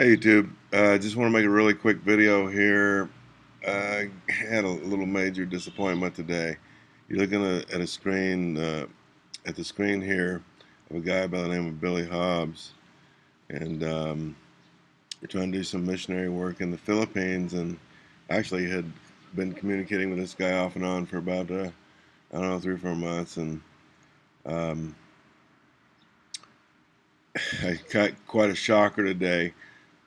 Hey YouTube, I uh, just want to make a really quick video here. I had a little major disappointment today. You're looking at a screen, uh, at the screen here of a guy by the name of Billy Hobbs. And um, we're trying to do some missionary work in the Philippines and actually had been communicating with this guy off and on for about, uh, I don't know, three or four months. And um, I got quite a shocker today.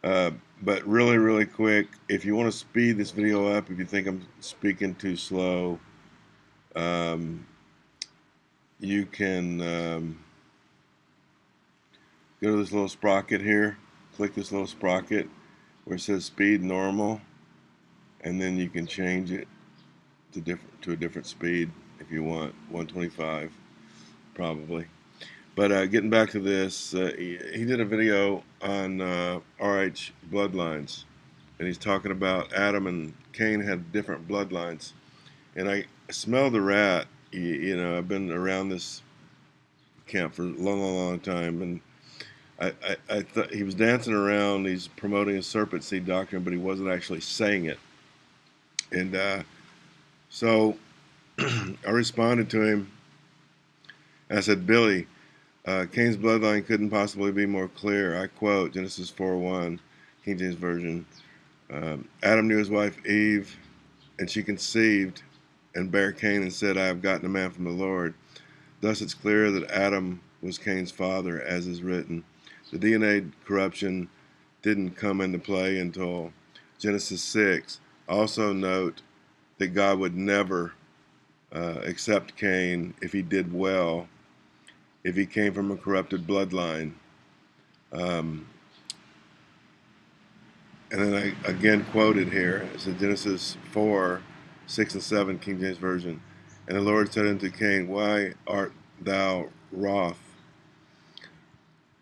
Uh, but really, really quick, if you want to speed this video up, if you think I'm speaking too slow, um, you can um, go to this little sprocket here, click this little sprocket where it says speed normal, and then you can change it to different to a different speed if you want 125 probably. But uh, getting back to this, uh, he, he, did a video on uh, RH bloodlines, and he's talking about Adam and Cain had different bloodlines. And I smell the rat. You, you know, I've been around this camp for a long, long, long time, and I, I, I thought he was dancing around. He's promoting a serpent seed doctrine, but he wasn't actually saying it. And uh, so I responded to him. I said, Billy, uh, Cain's bloodline couldn't possibly be more clear. I quote Genesis 4:1, King James Version. Um, Adam knew his wife Eve, and she conceived and bare Cain and said, I have gotten a man from the Lord. Thus it's clear that Adam was Cain's father, as is written. The DNA corruption didn't come into play until Genesis 6. Also note that God would never uh, accept Cain if he did well if he came from a corrupted bloodline. Um, and then I again quoted here, it's in Genesis 4, 6 and 7, King James Version. And the Lord said unto Cain, Why art thou wroth?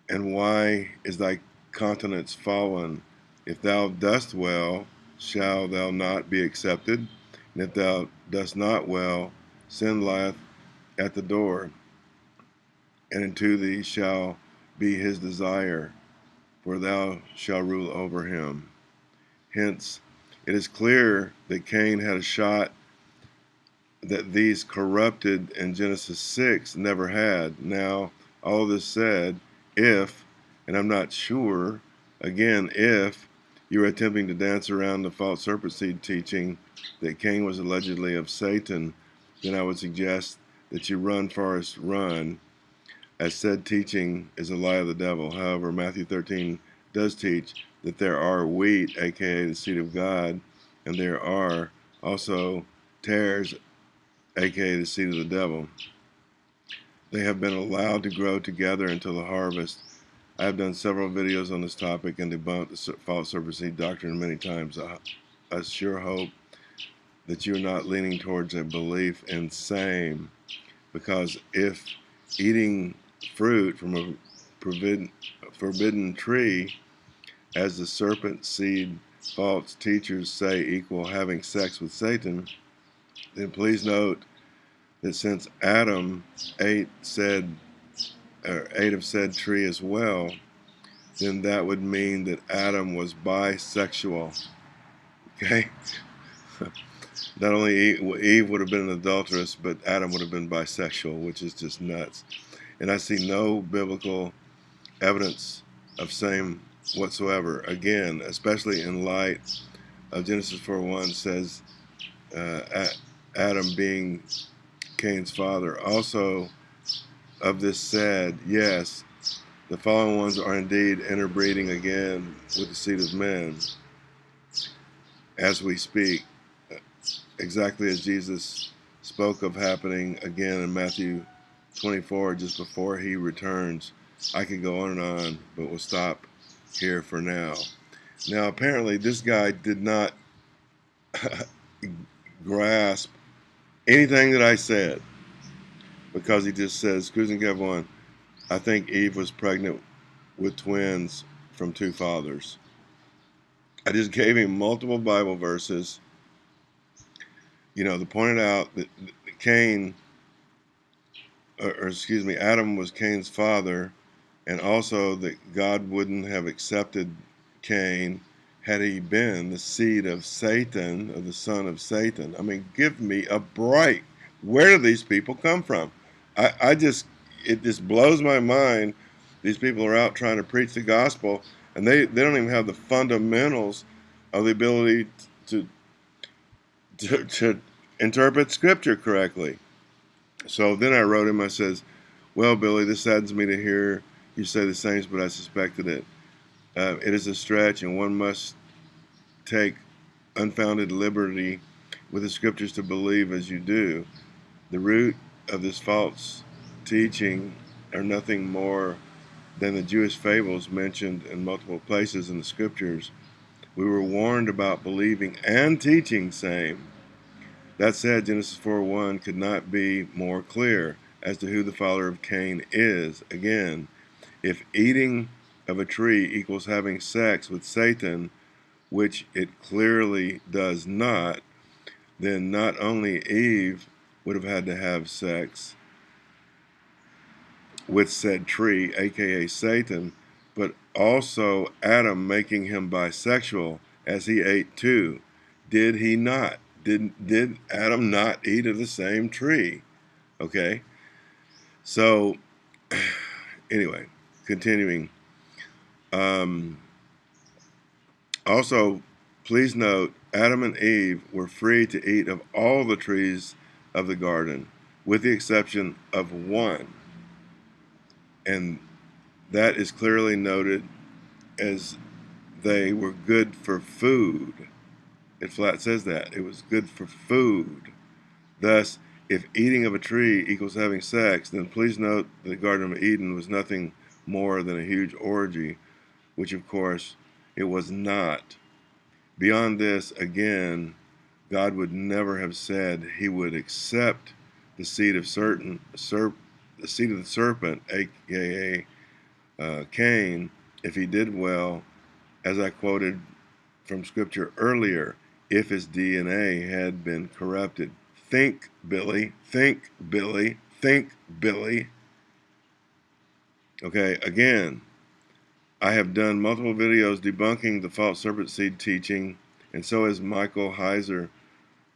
And why is thy countenance fallen? If thou dost well, shall thou not be accepted? And if thou dost not well, sin lieth at the door and unto thee shall be his desire, for thou shalt rule over him. Hence, it is clear that Cain had a shot that these corrupted in Genesis 6 never had. Now, all this said, if, and I'm not sure, again, if you are attempting to dance around the false serpent seed teaching that Cain was allegedly of Satan, then I would suggest that you run, Forrest, run as said teaching is a lie of the devil. However, Matthew 13 does teach that there are wheat, aka the seed of God, and there are also tares, aka the seed of the devil. They have been allowed to grow together until the harvest. I have done several videos on this topic and debunked the false serpent seed doctrine many times. I, I sure hope that you're not leaning towards a belief in same, because if eating fruit from a forbidden, forbidden tree, as the serpent seed false teachers say equal having sex with Satan, then please note that since Adam ate said or ate of said tree as well, then that would mean that Adam was bisexual. Okay? Not only Eve would have been an adulteress, but Adam would have been bisexual, which is just nuts and I see no biblical evidence of same whatsoever. Again, especially in light of Genesis 4:1 says uh, Adam being Cain's father. Also, of this said, yes, the fallen ones are indeed interbreeding again with the seed of men as we speak, exactly as Jesus spoke of happening again in Matthew 24 just before he returns. I could go on and on, but we'll stop here for now. Now, apparently, this guy did not grasp anything that I said because he just says, Cruising 1, I think Eve was pregnant with twins from two fathers. I just gave him multiple Bible verses, you know, that pointed out that Cain or, excuse me, Adam was Cain's father, and also that God wouldn't have accepted Cain had he been the seed of Satan, or the son of Satan. I mean, give me a break. Where do these people come from? I, I just, it just blows my mind. These people are out trying to preach the gospel, and they, they don't even have the fundamentals of the ability to, to, to interpret scripture correctly. So then I wrote him, I says, well, Billy, this saddens me to hear you say the same, but I suspected it. Uh, it is a stretch, and one must take unfounded liberty with the scriptures to believe as you do. The root of this false teaching are nothing more than the Jewish fables mentioned in multiple places in the scriptures. We were warned about believing and teaching same. That said, Genesis 4:1 could not be more clear as to who the father of Cain is. Again, if eating of a tree equals having sex with Satan, which it clearly does not, then not only Eve would have had to have sex with said tree, aka Satan, but also Adam making him bisexual as he ate too. Did he not? Did, did Adam not eat of the same tree? Okay. So, anyway, continuing. Um, also, please note Adam and Eve were free to eat of all the trees of the garden, with the exception of one. And that is clearly noted as they were good for food. It flat says that. It was good for food. Thus, if eating of a tree equals having sex, then please note the Garden of Eden was nothing more than a huge orgy, which of course it was not. Beyond this, again, God would never have said he would accept the seed of certain serp, the seed of the serpent, aka uh, Cain, if he did well, as I quoted from scripture earlier, if his DNA had been corrupted. Think, Billy. Think, Billy. Think, Billy. Okay, again, I have done multiple videos debunking the false serpent seed teaching, and so has Michael Heiser,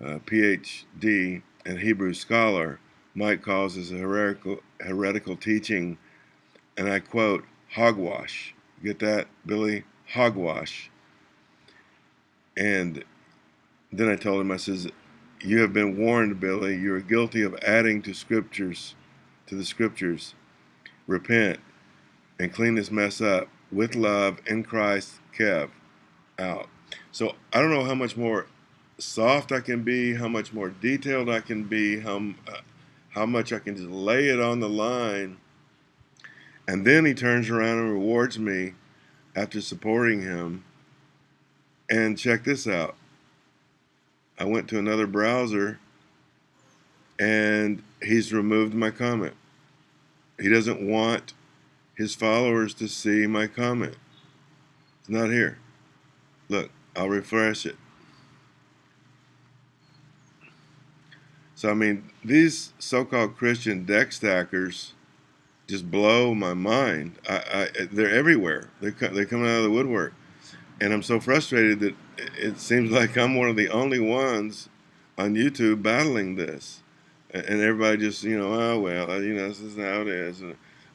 uh, PhD and Hebrew scholar. Mike calls this a heretical, heretical teaching, and I quote, hogwash. Get that, Billy? Hogwash. And then I told him, I says, you have been warned, Billy. You are guilty of adding to scriptures, to the scriptures. Repent and clean this mess up with love in Christ, Kev. Out. So I don't know how much more soft I can be, how much more detailed I can be, how, uh, how much I can just lay it on the line. And then he turns around and rewards me after supporting him. And check this out. I went to another browser and he's removed my comment. He doesn't want his followers to see my comment. It's not here. Look, I'll refresh it. So, I mean, these so-called Christian deck stackers just blow my mind. I, I, they're everywhere. They're, they're coming out of the woodwork. And I'm so frustrated that it seems like I'm one of the only ones on YouTube battling this. And everybody just, you know, oh, well, uh, you know, this is how it is.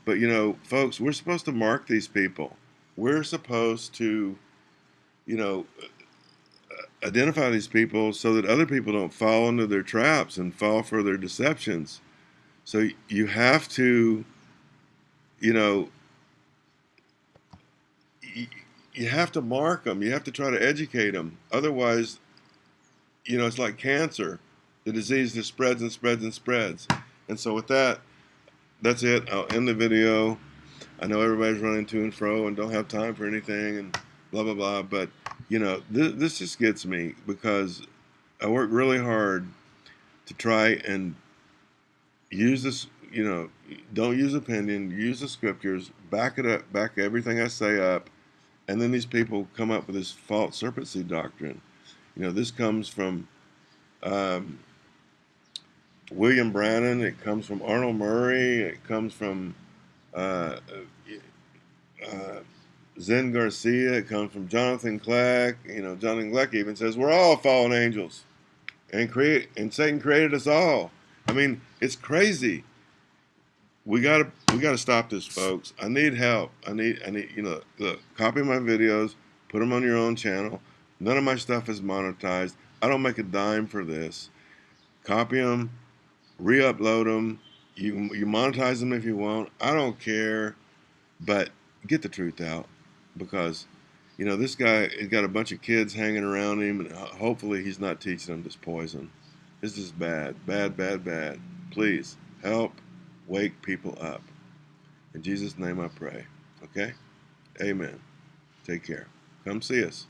But, you know, folks, we're supposed to mark these people. We're supposed to, you know, uh, identify these people so that other people don't fall into their traps and fall for their deceptions. So you have to, you know, you have to mark them. You have to try to educate them. Otherwise, you know, it's like cancer. The disease just spreads and spreads and spreads. And so with that, that's it. I'll end the video. I know everybody's running to and fro and don't have time for anything and blah, blah, blah. But, you know, this, this just gets me because I work really hard to try and use this, you know, don't use opinion, use the scriptures, back it up, back everything I say up and then these people come up with this false serpent seed doctrine. You know, this comes from um, William Branham. It comes from Arnold Murray. It comes from uh, uh, Zen Garcia. It comes from Jonathan Kleck. You know, Jonathan Kleck even says we're all fallen angels, and create and Satan created us all. I mean, it's crazy. We gotta we gotta stop this, folks. I need help. I need I need you know look copy my videos, put them on your own channel. None of my stuff is monetized. I don't make a dime for this. Copy them, re-upload them. You you monetize them if you want. I don't care, but get the truth out because you know this guy has got a bunch of kids hanging around him, and hopefully he's not teaching them this poison. This is bad, bad, bad, bad. Please help wake people up. In Jesus' name I pray. Okay? Amen. Take care. Come see us.